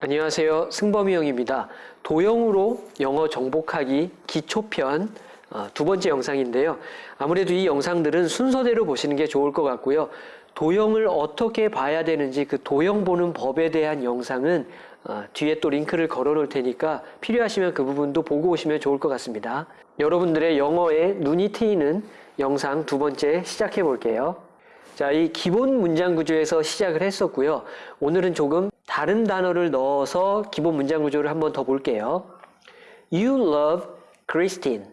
안녕하세요. 승범이 형입니다. 도형으로 영어 정복하기 기초편 어, 두 번째 영상인데요. 아무래도 이 영상들은 순서대로 보시는 게 좋을 것 같고요. 도형을 어떻게 봐야 되는지 그 도형 보는 법에 대한 영상은 어, 뒤에 또 링크를 걸어 놓을 테니까 필요하시면 그 부분도 보고 오시면 좋을 것 같습니다. 여러분들의 영어에 눈이 트이는 영상 두 번째 시작해 볼게요. 자, 이 기본 문장 구조에서 시작을 했었고요. 오늘은 조금 다른 단어를 넣어서 기본 문장 구조를 한번 더 볼게요. You love Christine.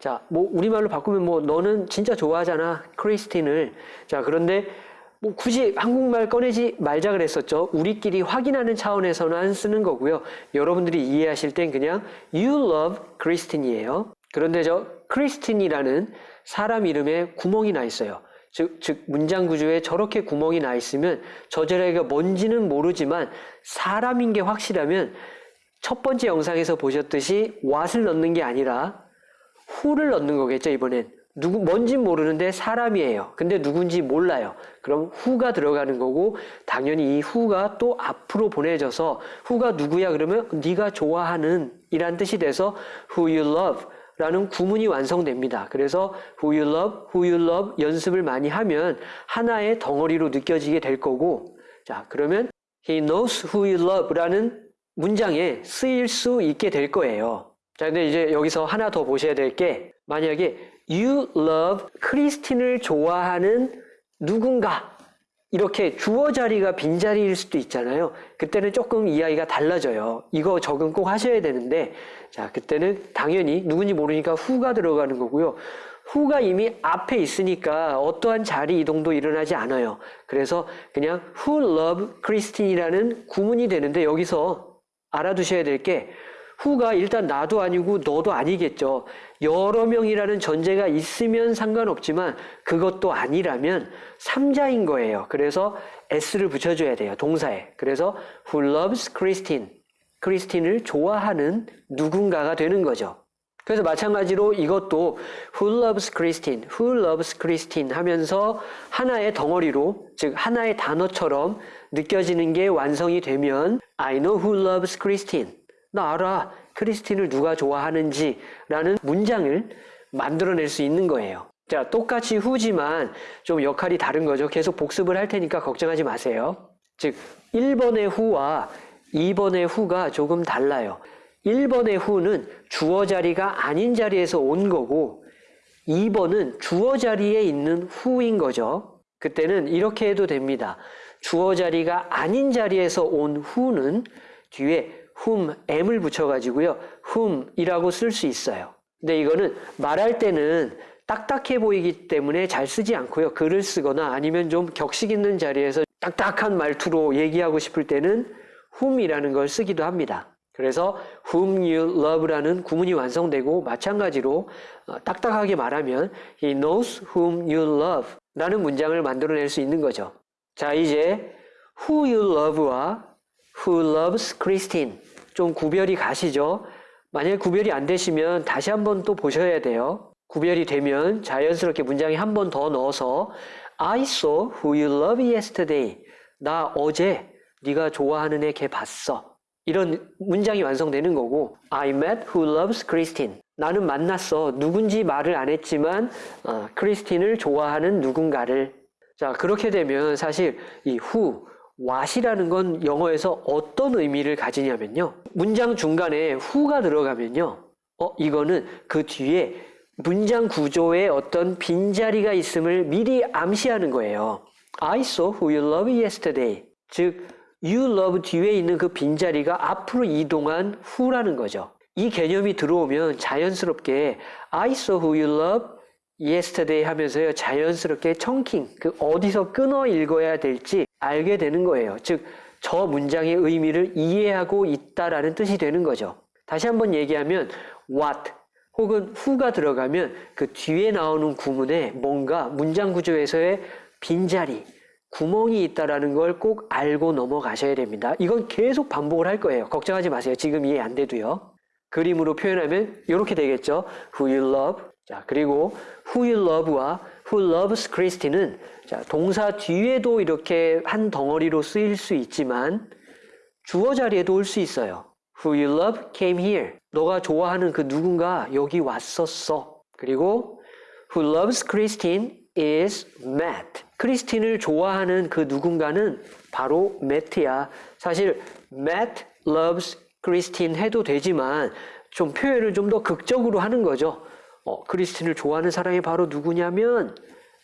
자, 뭐 우리말로 바꾸면 뭐 너는 진짜 좋아하잖아, 크리스틴을. 자, 그런데 뭐 굳이 한국말 꺼내지 말자 그랬었죠. 우리끼리 확인하는 차원에서는 쓰는 거고요. 여러분들이 이해하실 땐 그냥 You love Christine이에요. 그런데 저 크리스틴이라는 사람 이름에 구멍이 나 있어요. 즉, 즉 문장 구조에 저렇게 구멍이 나 있으면 저 자리가 뭔지는 모르지만 사람인 게 확실하면 첫 번째 영상에서 보셨듯이 what을 넣는 게 아니라 who를 넣는 거겠죠 이번엔. 누구 뭔진 모르는데 사람이에요. 근데 누군지 몰라요. 그럼 who가 들어가는 거고 당연히 이 who가 또 앞으로 보내져서 who가 누구야 그러면 네가 좋아하는 이란 뜻이 돼서 who you love 라는 구문이 완성됩니다. 그래서 who you love, who you love 연습을 많이 하면 하나의 덩어리로 느껴지게 될 거고 자 그러면 he knows who you love 라는 문장에 쓰일 수 있게 될 거예요. 자 근데 이제 여기서 하나 더 보셔야 될 게 만약에 you love 크리스틴을 좋아하는 누군가 이렇게 주어 자리가 빈자리일 수도 있잖아요. 그때는 조금 이야기가 달라져요. 이거 적응 꼭 하셔야 되는데 자 그때는 당연히 누군지 모르니까 후가 들어가는 거고요. 후가 이미 앞에 있으니까 어떠한 자리 이동도 일어나지 않아요. 그래서 그냥 who love Christine이라는 구문이 되는데 여기서 알아두셔야 될 게 후가 일단 나도 아니고 너도 아니겠죠. 여러 명이라는 전제가 있으면 상관없지만 그것도 아니라면 삼자인 거예요. 그래서 s를 붙여줘야 돼요. 동사에. 그래서 who loves Christine. 크리스틴을 좋아하는 누군가가 되는 거죠. 그래서 마찬가지로 이것도 who loves Christine, who loves Christine 하면서 하나의 덩어리로 즉 하나의 단어처럼 느껴지는 게 완성이 되면 I know who loves Christine. 나 알아. 크리스틴을 누가 좋아하는지 라는 문장을 만들어낼 수 있는 거예요. 자, 똑같이 후지만 좀 역할이 다른 거죠. 계속 복습을 할 테니까 걱정하지 마세요. 즉, 1번의 후와 2번의 후가 조금 달라요. 1번의 후는 주어 자리가 아닌 자리에서 온 거고 2번은 주어 자리에 있는 후인 거죠. 그때는 이렇게 해도 됩니다. 주어 자리가 아닌 자리에서 온 후는 뒤에 whom, m을 붙여가지고요. whom이라고 쓸 수 있어요. 근데 이거는 말할 때는 딱딱해 보이기 때문에 잘 쓰지 않고요. 글을 쓰거나 아니면 좀 격식 있는 자리에서 딱딱한 말투로 얘기하고 싶을 때는 whom이라는 걸 쓰기도 합니다. 그래서 whom you love라는 구문이 완성되고 마찬가지로 어, 딱딱하게 말하면 he knows whom you love 라는 문장을 만들어낼 수 있는 거죠. 자 이제 who you love와 who loves Christine 좀 구별이 가시죠. 만약에 구별이 안 되시면 다시 한번 또 보셔야 돼요. 구별이 되면 자연스럽게 문장에 한 번 더 넣어서 I saw who you love yesterday. 나 어제 네가 좋아하는 애 걔 봤어. 이런 문장이 완성되는 거고 I met who loves Christine. 나는 만났어. 누군지 말을 안 했지만 어, 크리스틴을 좋아하는 누군가를. 자 그렇게 되면 사실 이 who what이라는 건 영어에서 어떤 의미를 가지냐면요. 문장 중간에 who가 들어가면요. 어, 이거는 그 뒤에 문장 구조에 어떤 빈자리가 있음을 미리 암시하는 거예요. I saw who you loved yesterday. 즉, you love 뒤에 있는 그 빈자리가 앞으로 이동한 who라는 거죠. 이 개념이 들어오면 자연스럽게 I saw who you loved yesterday 하면서요. 자연스럽게 청킹, 그 어디서 끊어 읽어야 될지 알게 되는 거예요. 즉, 저 문장의 의미를 이해하고 있다라는 뜻이 되는 거죠. 다시 한번 얘기하면 what 혹은 who가 들어가면 그 뒤에 나오는 구문에 뭔가 문장 구조에서의 빈자리, 구멍이 있다라는 걸 꼭 알고 넘어가셔야 됩니다. 이건 계속 반복을 할 거예요. 걱정하지 마세요. 지금 이해 안 돼도요. 그림으로 표현하면 이렇게 되겠죠. Who you love. 자, 그리고 who you love와 who loves Christ는 자, 동사 뒤에도 이렇게 한 덩어리로 쓰일 수 있지만 주어 자리에도 올 수 있어요. Who you love came here. 너가 좋아하는 그 누군가 여기 왔었어. 그리고 Who loves Christine is Matt. 크리스틴을 좋아하는 그 누군가는 바로 매트야. 사실 Matt loves Christine 해도 되지만 좀 표현을 좀 더 극적으로 하는 거죠. 어, 크리스틴을 좋아하는 사람이 바로 누구냐면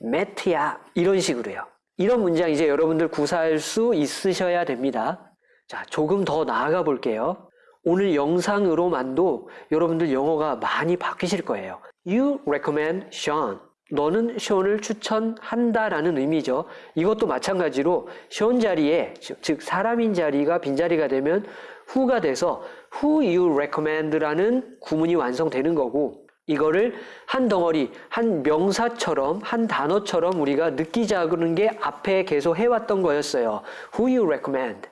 매트야. 이런 식으로요. 이런 문장 이제 여러분들 구사할 수 있으셔야 됩니다. 자, 조금 더 나아가 볼게요. 오늘 영상으로만도 여러분들 영어가 많이 바뀌실 거예요. You recommend Sean. 너는 션을 추천한다라는 의미죠. 이것도 마찬가지로 션 자리에 즉, 즉 사람인 자리가 빈자리가 되면 who가 돼서 who you recommend라는 구문이 완성되는 거고 이거를 한 덩어리, 한 명사처럼, 한 단어처럼 우리가 느끼자는 게 앞에 계속 해왔던 거였어요. Who you recommend.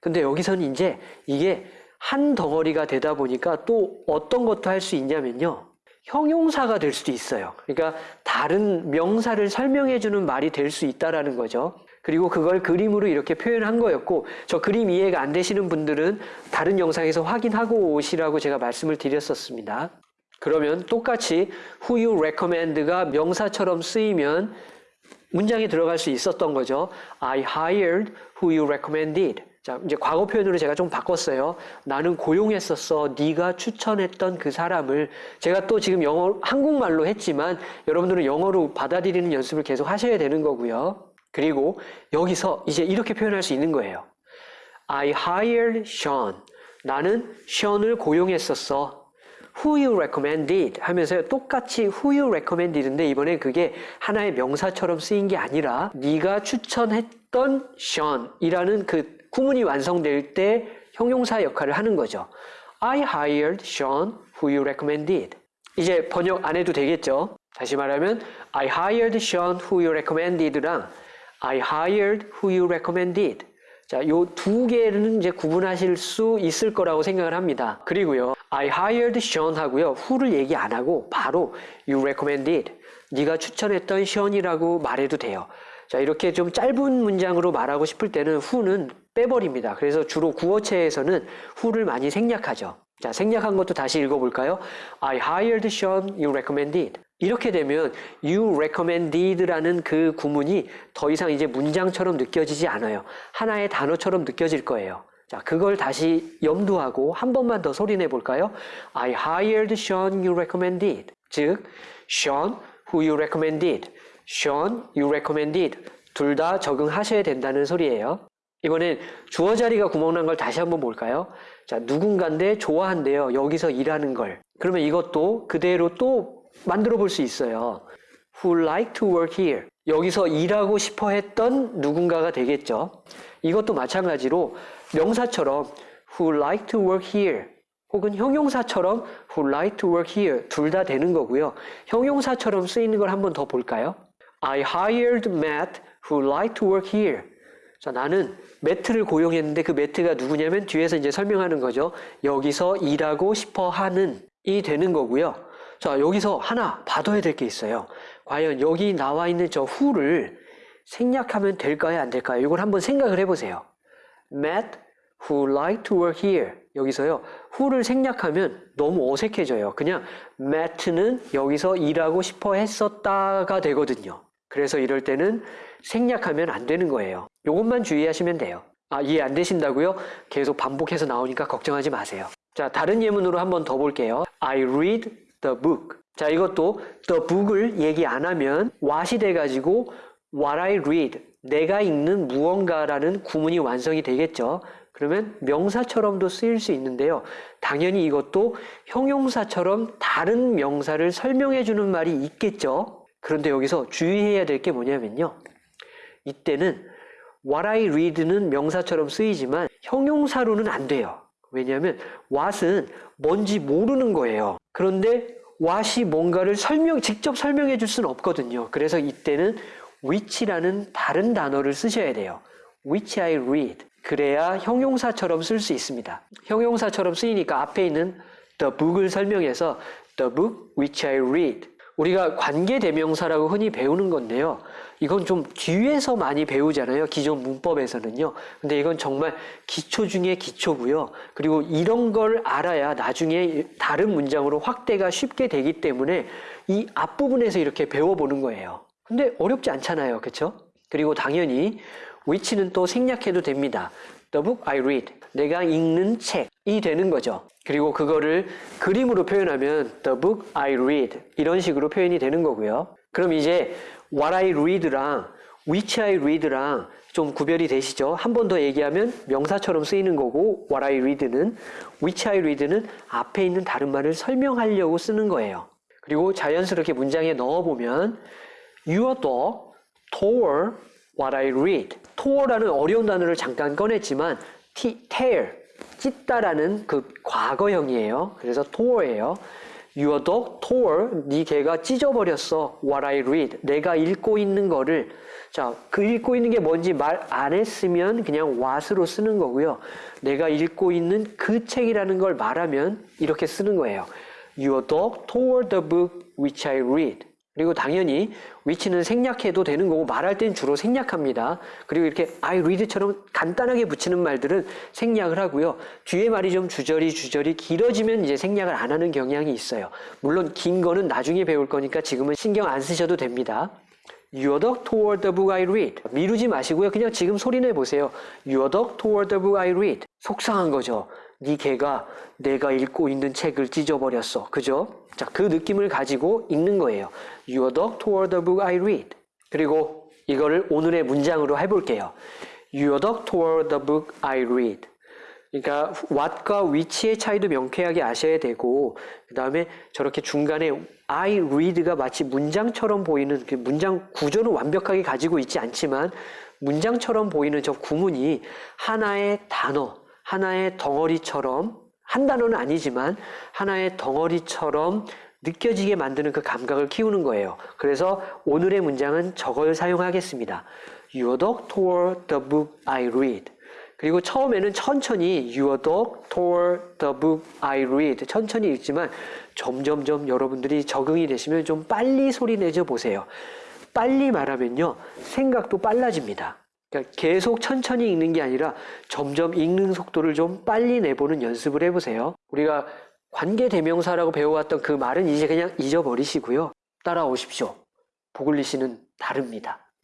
근데 여기서는 이제 이게 한 덩어리가 되다 보니까 또 어떤 것도 할 수 있냐면요. 형용사가 될 수도 있어요. 그러니까 다른 명사를 설명해 주는 말이 될 수 있다라는 거죠. 그리고 그걸 그림으로 이렇게 표현한 거였고, 저 그림 이해가 안 되시는 분들은 다른 영상에서 확인하고 오시라고 제가 말씀을 드렸었습니다. 그러면 똑같이 who you recommend가 명사처럼 쓰이면 문장에 들어갈 수 있었던 거죠. I hired who you recommended. 자, 이제 과거 표현으로 제가 좀 바꿨어요. 나는 고용했었어. 네가 추천했던 그 사람을 제가 또 지금 영어 한국말로 했지만 여러분들은 영어로 받아들이는 연습을 계속 하셔야 되는 거고요. 그리고 여기서 이제 이렇게 표현할 수 있는 거예요. I hired Sean. 나는 Sean을 고용했었어. Who you recommended 하면서 똑같이 who you recommended인데 이번에 그게 하나의 명사처럼 쓰인 게 아니라 네가 추천했던 Sean이라는 그 구문이 완성될 때 형용사 역할을 하는 거죠. I hired Sean who you recommended. 이제 번역 안 해도 되겠죠? 다시 말하면 I hired Sean who you recommended랑 I hired who you recommended. 자, 요 두 개는 이제 구분하실 수 있을 거라고 생각을 합니다. 그리고요, I hired Sean 하고요, who를 얘기 안 하고 바로 you recommended. 네가 추천했던 Sean이라고 말해도 돼요. 자, 이렇게 좀 짧은 문장으로 말하고 싶을 때는 who는 빼버립니다. 그래서 주로 구어체에서는 who를 많이 생략하죠. 자, 생략한 것도 다시 읽어볼까요? I hired Sean you recommended. 이렇게 되면 you recommended라는 그 구문이 더 이상 이제 문장처럼 느껴지지 않아요. 하나의 단어처럼 느껴질 거예요. 자, 그걸 다시 염두하고 한 번만 더 소리내 볼까요? I hired Sean you recommended. 즉, Sean who you recommended. Sean you recommended. 둘 다 적응하셔야 된다는 소리예요. 이번엔 주어 자리가 구멍난 걸 다시 한번 볼까요? 자, 누군가인데 좋아한대요. 여기서 일하는 걸. 그러면 이것도 그대로 또 만들어 볼 수 있어요. Who like to work here. 여기서 일하고 싶어 했던 누군가가 되겠죠. 이것도 마찬가지로 명사처럼 who like to work here 혹은 형용사처럼 who like to work here 둘 다 되는 거고요. 형용사처럼 쓰이는 걸 한번 더 볼까요? I hired Matt who like to work here. 자, 나는 매트를 고용했는데 그 매트가 누구냐면 뒤에서 이제 설명하는 거죠. 여기서 일하고 싶어 하는 이 되는 거고요. 자, 여기서 하나 봐둬야 될 게 있어요. 과연 여기 나와 있는 저 who를 생략하면 될까요? 안 될까요? 이걸 한번 생각을 해보세요. Matt who like to work here. 여기서요. who를 생략하면 너무 어색해져요. 그냥 Matt는 여기서 일하고 싶어 했었다가 되거든요. 그래서 이럴 때는 생략하면 안 되는 거예요. 이것만 주의하시면 돼요. 아, 이해 안 되신다고요? 계속 반복해서 나오니까 걱정하지 마세요. 자, 다른 예문으로 한번 더 볼게요. I read the book. 자, 이것도 the book을 얘기 안 하면 what이 돼가지고 what I read. 내가 읽는 무언가라는 구문이 완성이 되겠죠. 그러면 명사처럼도 쓰일 수 있는데요. 당연히 이것도 형용사처럼 다른 명사를 설명해 주는 말이 있겠죠. 그런데 여기서 주의해야 될 게 뭐냐면요. 이때는 what I read는 명사처럼 쓰이지만 형용사로는 안 돼요. 왜냐하면 what은 뭔지 모르는 거예요. 그런데 what이 뭔가를 설명, 직접 설명해 줄 수는 없거든요. 그래서 이때는 which라는 다른 단어를 쓰셔야 돼요. which I read. 그래야 형용사처럼 쓸 수 있습니다. 형용사처럼 쓰이니까 앞에 있는 the book을 설명해서 the book which I read. 우리가 관계대명사라고 흔히 배우는 건데요. 이건 좀 뒤에서 많이 배우잖아요. 기존 문법에서는요. 근데 이건 정말 기초 중에 기초고요. 그리고 이런 걸 알아야 나중에 다른 문장으로 확대가 쉽게 되기 때문에 이 앞부분에서 이렇게 배워보는 거예요. 근데 어렵지 않잖아요. 그렇죠? 그리고 당연히 which는 또 생략해도 됩니다. The book I read. 내가 읽는 책이 되는 거죠. 그리고 그거를 그림으로 표현하면 the book I read 이런 식으로 표현이 되는 거고요. 그럼 이제 what I read랑 which I read랑 좀 구별이 되시죠? 한 번 더 얘기하면 명사처럼 쓰이는 거고 what I read는 which I read는 앞에 있는 다른 말을 설명하려고 쓰는 거예요. 그리고 자연스럽게 문장에 넣어보면 Dog tore what I read. tore라는 어려운 단어를 잠깐 꺼냈지만 tear, 찢다라는 그 과거형이에요. 그래서 tore예요. Your dog tore, 네 개가 찢어버렸어. What I read, 내가 읽고 있는 거를 자, 그 읽고 있는 게 뭔지 말 안 했으면 그냥 what으로 쓰는 거고요. 내가 읽고 있는 그 책이라는 걸 말하면 이렇게 쓰는 거예요. Your dog tore the book which I read. 그리고 당연히 which는 생략해도 되는 거고 말할 땐 주로 생략합니다. 그리고 이렇게 I read처럼 간단하게 붙이는 말들은 생략을 하고요. 뒤에 말이 좀 주저리 주저리 길어지면 이제 생략을 안 하는 경향이 있어요. 물론 긴 거는 나중에 배울 거니까 지금은 신경 안 쓰셔도 됩니다. Your dog toward the book I read. 미루지 마시고요. 그냥 지금 소리 내 보세요. Your dog toward the book I read. 속상한 거죠. 네 개가 내가 읽고 있는 책을 찢어버렸어. 그죠? 자, 그 느낌을 가지고 읽는 거예요. Your dog toward the book I read. 그리고 이거를 오늘의 문장으로 해볼게요. Your dog toward the book I read. 그러니까 what과 which의 차이도 명쾌하게 아셔야 되고 그 다음에 저렇게 중간에 I read가 마치 문장처럼 보이는 그 문장 구조는 완벽하게 가지고 있지 않지만 문장처럼 보이는 저 구문이 하나의 단어, 하나의 덩어리처럼 한 단어는 아니지만 하나의 덩어리처럼 느껴지게 만드는 그 감각을 키우는 거예요. 그래서 오늘의 문장은 저걸 사용하겠습니다. Your dog toward the book I read. 그리고 처음에는 천천히 Your dog toward the book I read 천천히 읽지만 점점점 여러분들이 적응이 되시면 좀 빨리 소리 내줘 보세요. 빨리 말하면요 생각도 빨라집니다. 그러니까 계속 천천히 읽는 게 아니라 점점 읽는 속도를 좀 빨리 내보는 연습을 해보세요. 우리가 관계 대명사라고 배워왔던 그 말은 이제 그냥 잊어버리시고요. 따라오십시오. 보글리시는 다릅니다.